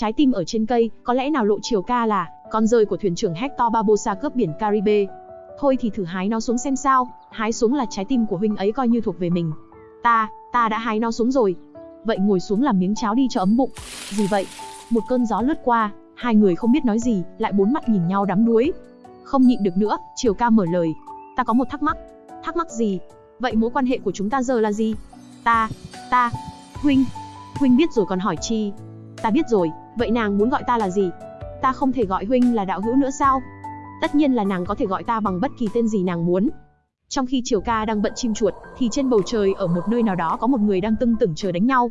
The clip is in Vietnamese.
Trái tim ở trên cây, có lẽ nào lộ chiều ca là con rơi của thuyền trưởng Hector Barbosa cướp biển Caribe. Thôi thì thử hái nó xuống xem sao, hái xuống là trái tim của huynh ấy coi như thuộc về mình. Ta, ta đã hái nó xuống rồi. Vậy ngồi xuống làm miếng cháo đi cho ấm bụng. Gì vậy? Một cơn gió lướt qua, hai người không biết nói gì, lại bốn mặt nhìn nhau đắm đuối. Không nhịn được nữa, Triều ca mở lời. Ta có một thắc mắc. Thắc mắc gì? Vậy mối quan hệ của chúng ta giờ là gì? Ta, ta, huynh, huynh biết rồi còn hỏi chi? Ta biết rồi, vậy nàng muốn gọi ta là gì? Ta không thể gọi huynh là đạo hữu nữa sao? Tất nhiên là nàng có thể gọi ta bằng bất kỳ tên gì nàng muốn. Trong khi Triều Ca đang bận chim chuột, thì trên bầu trời ở một nơi nào đó có một người đang tưng tửng chờ đánh nhau.